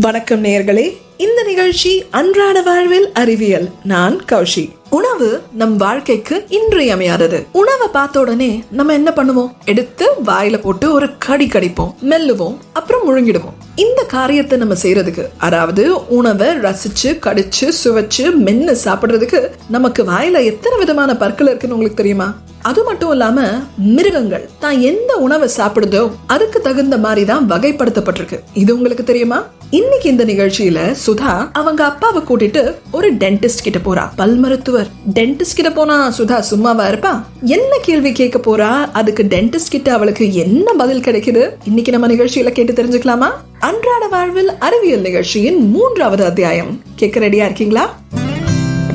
வணக்கம் நேயர்களே. இந்த நிகழ்ச்சி அன்றாட வாழ்வில் அறிவியல். நான் கௌஷி. உணவு நம் வாழ்க்கைக்கு இன்றியமையாதது. உணவை பார்த்த உடனே நம்ம என்ன பண்ணுவோம்? எடுத்து வாயில போட்டு ஒரு கடி கடிப்போம். மெல்லுவோம். அப்புறம் முழுங்கிடுவோம். இந்த காரியத்தை நம்ம செய்யறதுக்கு அதாவது உணவை ரசிச்சு கடிச்சு சுவைச்சு மென்னு சாப்பிடுறதுக்கு நமக்கு வாயில எத்தனை விதமான பற்கள் இருக்குன்னு உங்களுக்கு தெரியுமா? அது மட்டும் இல்லாம மிருகங்கள் தான் எந்த உணவை சாப்பிடுதோ அதுக்கு தகுந்த மாதிரி தான் வகைப்படுத்தப்பட்டிருக்கு. இது உங்களுக்கு தெரியுமா? இன்னைக்கு இந்த நிகழ்ச்சியில சுதா அவங்க அப்பாவை கூட்டிட்டு ஒரு டென்டிஸ்ட் கிட்ட போறா. பல் மருத்துவர். டென்டிஸ்ட் கிட்ட போனா சுதா சும்மாவா இருப்பா? என்ன கேள்வி கேட்க போறா? அதுக்கு டென்டிஸ்ட் கிட்ட அவளுக்கு என்ன பதில் கிடைக்குது? இன்னைக்கு நம்ம நிகழ்ச்சியில கேட்டு தெரிஞ்சுக்கலாமா? அன்றாட வாழ்வில் அறிவியல் நிகழ்ச்சியின் மூன்றாவது அத்தியாயம். கேட்க ரெடியா இருக்கீங்களா?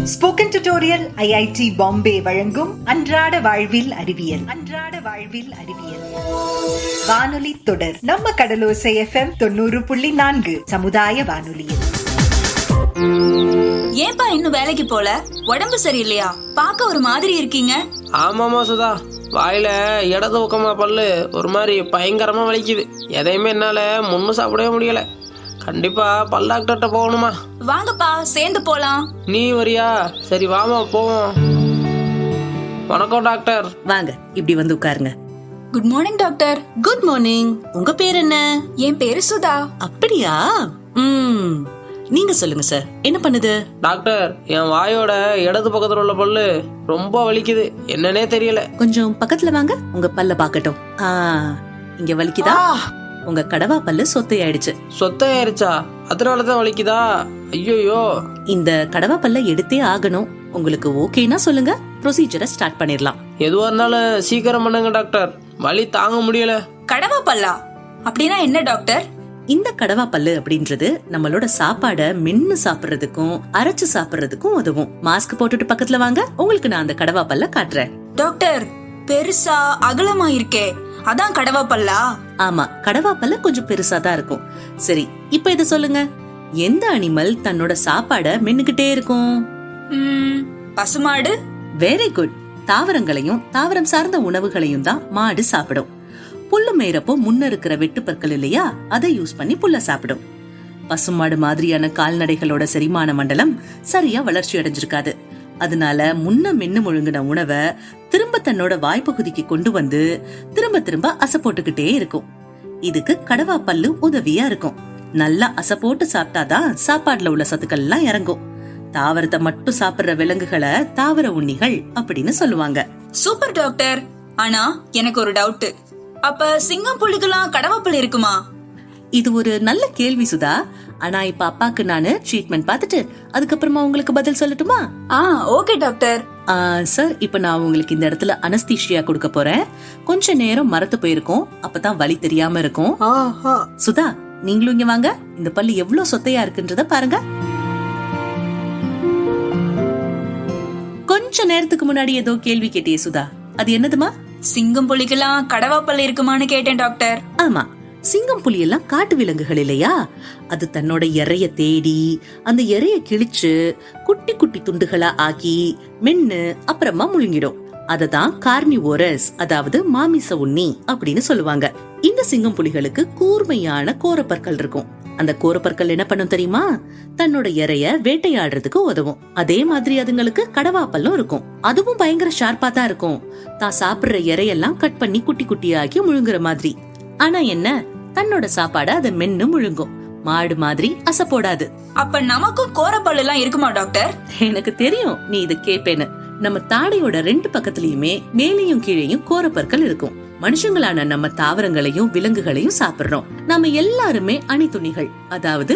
ஸ்போக்கன் டியூட்டோரியல் ஐஐடி பாம்பே வழங்கும் அன்றாட வாழ்வில் அறிவியல். அன்றாட வாழ்வில் அறிவியல். வானொலி தொடர் நம்ம கடலோசை எஃப்எம் தொண்ணூறு புள்ளி நான்கு சமுதாய வானொலியில். ஏன்பா இன்னும் வேலைக்கு போல? உடம்பு சரியில்லையா? பார்க்க ஒரு மாதிரி இருக்கீங்க. ஆமாமா சுதா. வாயில இடது பக்கமா பல்லு ஒரு மாதிரி பயங்கரமா வலிக்குது. எதையுமே என்னால முன்னு சாப்பிடவே முடியல. கண்டிப்பா பல் டாக்டர்கிட்ட போகணுமா? வாங்கப்பா சேர்ந்து போலாம். நீ வரியா? சரி வாமா போவோம். வணக்கம் டாக்டர். வாங்க இப்படி வந்து உட்காருங்க. Good morning doctor good morning உங்க பேர் என்ன? என் பேரு சுதா. அப்படியா? ம். நீங்க சொல்லுங்க சார் என்ன பண்ணுது? டாக்டர் என் வாயோட இடது பக்கத்துல உள்ள பல்லு ரொம்ப வலிக்குது. என்னன்னே தெரியல. கொஞ்சம் பக்கத்துல வாங்க உங்க பல்ல பாக்கட்டும் ஆ இங்க வலிக்குதா? உங்க கடவா பல்லு சொத்தையாயிடுச்சு. சொத்தையாயிருச்சா? அதனாலதான் வலிக்குதா? ஐயோயோ. இந்த கடவா பல்ல எடுத்தே ஆகணும். உங்களுக்கு ஓகேனா சொல்லுங்க. ப்ரொசீஜரை ஸ்டார்ட் பண்ணிடலாம். எதுவா இருந்தாலும் சீக்கிரம் பண்ணுங்க டாக்டர். வலி தாங்க முடியல. கடவா பல்லா? அப்படின்னா என்ன டாக்டர்? இந்த கடவா பல்லு அப்படின்றது நம்மளோட சாப்பாட மென்னு சாப்பிடுறதுக்கும் அரைச்சு சாப்பிடுறதுக்கும் உதவும். மாஸ்க் போட்டுட்டு பக்கத்துல வாங்க. உங்களுக்கு நான் அந்த கடவா பல்ல காட்டுறேன். டாக்டர் பெருசா அகலமா இருக்கே அதான் கடவா பல்லா? ஆமா கடவா பல்ல கொஞ்சம் பெருசா தான் இருக்கும். சரி இப்ப இத சொல்லுங்க. எந்த அனிமல் தன்னோட சாப்பாட மென்னுகிட்டே இருக்கும்? பசுமாடு. வெரி குட் தாவரங்களையும் தாவரம் சார்ந்த உணவுகளையும் தான் மாடு சாப்பிடும். புல்லு மேயறப்போ முன்ன இருக்கிற வெட்டுப்பற்கள் இல்லையா? அதை யூஸ் பண்ணி புல்ல சாப்பிடும். பசுமாடு மாதிரியான கால்நடைகளோட செரிமான மண்டலம் சரியா வளர்ச்சி அடைஞ்சிருக்காது. அதனால முன்ன மென்னு முழுங்கின உணவை திரும்ப தன்னோட வாய்ப்பகுதிக்கு கொண்டு வந்து திரும்ப திரும்ப அசை போட்டுக்கிட்டே இருக்கும். இதுக்கு கடவா பல்லு உதவியா இருக்கும். நல்லா அசை போட்டு சாப்பிட்டாதான் சாப்பாடுல உள்ள சத்துக்கள் எல்லாம் இறங்கும். தாவரத்தை மட்டும் சாப்பிடுற விலங்குகளை தாவர உண்ணிகள் அப்படின்னு சொல்லுவாங்க. Super doctor. ஆனா எனக்கு ஒரு டவுட் அப்ப சிங்கம் புலிக்கெல்லாம் கடவா இருக்குமா? இது ஒரு நல்ல கேள்வி சுதா. ஆனா இப்ப அப்பாக்கு நானு ட்ரீட்மெண்ட் பார்த்துட்டு அதுக்கப்புறமா உங்களுக்கு பதில் சொல்லட்டுமா? ஆ ஓகே டாக்டர். சார் இப்ப நான் உங்களுக்கு இந்த இடத்துல அனஸ்தீஷியா கொடுக்க போறேன். கொஞ்ச நேரம் மரத்து போயிருக்கோம். அப்பதான் வலி தெரியாம இருக்கும். சுதா நீங்களும் இங்க வாங்க. இந்த பல்லு எவ்வளவு சொத்தையா இருக்குன்றத பாருங்க. கொஞ்ச நேரத்துக்கு முன்னாடி ஏதோ கேள்வி கேட்டியே சுதா. அது என்னதுமா? சிங்கம் புலிக்கெல்லாம் கடவா பல்லு இருக்குமான்னு கேட்டேன் டாக்டர். ஆமா. சிங்கம் புலி எல்லாம் காட்டு விலங்குகள் இல்லையா? அது தன்னோட இறைய தேடி அந்த இறைய கிழிச்சு குட்டி குட்டி துண்டுகளா ஆக்கி மென்னு அப்புறமா முழுங்கிடும். அததான் கார்னிவோரஸ் அதாவது மாமிச உண்ணி அப்படின்னு சொல்லுவாங்க. இந்த சிங்கம் புலிகளுக்கு கூர்மையான கோரப்பற்கள் இருக்கும். அந்த கோரப்பற்கள் என்ன பண்ணும் தெரியுமா? தன்னோட இறைய வேட்டையாடுறதுக்கு உதவும். அதே மாதிரி அதுங்களுக்கு கடவாப்பல்லும் இருக்கும். அதுவும் பயங்கர ஷார்ப்பா தான் இருக்கும். தான் சாப்பிடுற இறையெல்லாம் கட் பண்ணி குட்டி குட்டியாக்கி முழுங்குற மாதிரி. ஆனா என்ன? தன்னோட சாப்பாட அதை மென்னு முழுங்கும். மாடு மாதிரி அசை போடாது. அப்ப நமக்கும் கோரப்பல்லு எல்லாம் இருக்குமா டாக்டர்? எனக்கு தெரியும் நீ இத கேப்பேன்னு. நம்ம தாடையோட ரெண்டு பக்கத்துலயுமே மேலேயும் கீழேயும் கோரப்பற்கள் இருக்கும். மனுஷங்களான நம்ம தாவரங்களையும் விலங்குகளையும் சாப்பிடுறோம். நாம எல்லாருமே அணிதுணிகள் அதாவது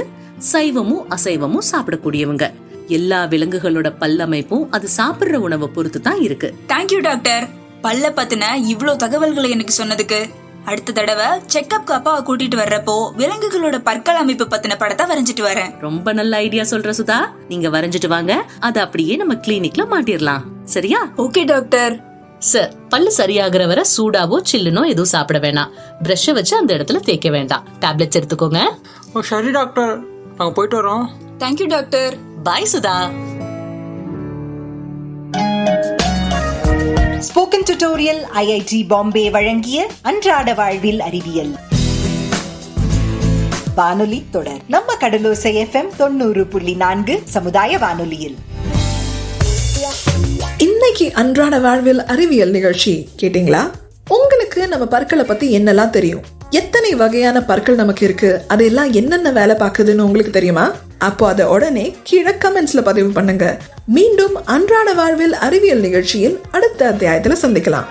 சைவமும் அசைவமும் சாப்பிடக்கூடியவங்க. எல்லா விலங்குகளோட பல்லமைப்பும் அது சாப்பிடுற உணவை பொறுத்து தான் இருக்கு தேங்க்யூ டாக்டர். பல்ல பத்தின இவ்ளோ தகவல்களை எனக்கு சொன்னதுக்கு அடுத்த தடவை செக்கப்க்கு அப்பாவை கூட்டிட்டு வர்றப்போ விலங்குகளோட பற்கள் அமைப்பு பத்தின படத்தை வரைஞ்சிட்டு வரேன். ரொம்ப நல்ல ஐடியா சொல்ற சுதா. நீங்க வரைஞ்சிட்டு வாங்க. அதை அப்படியே நம்ம கிளினிக்ல மாட்டிரலாம் சரியா? ஓகே டாக்டர் சார் பல்லு சரியாகிற வரை சூடாவோ சில்லுனோ எதுவும் சாப்பிட வேணாம். பிரஷ வச்சு அந்த இடத்துல தேய்க்க வேண்டாம். டேப்லெட்ஸ் எடுத்துக்கோங்க. ஓ சரி டாக்டர் நாங்க போயிட்டு வரோம். Thank you doctor bye Sudha. Spoken tutorial IIT Bombay வழங்கிய அன்றாட வாழ்வில் அறிவியல். வானொலி தொடர். நம்ம கடலோசை எஃப்எம் தொண்ணூறு புள்ளி நான்கு சமுதாய வானொலியில். இன்னைக்கு அன்றாட வாழ்வில் அறிவியல் நிகழ்ச்சி கேட்டிங்களா? உங்களுக்கு நம்ம பற்களை பத்தி என்னெல்லாம் தெரியும்? எத்தனை வகையான பற்கள் நமக்கு இருக்கு? அதெல்லாம் என்னென்ன வேலை பார்க்குதுன்னு உங்களுக்கு தெரியுமா? அப்போ அதை உடனே கீழே கமெண்ட்ஸ்ல பதிவு பண்ணுங்க. மீண்டும் அன்றாட வாழ்வில் அறிவியல் நிகழ்ச்சியில் அடுத்த அத்தியாயத்துல சந்திக்கலாம்.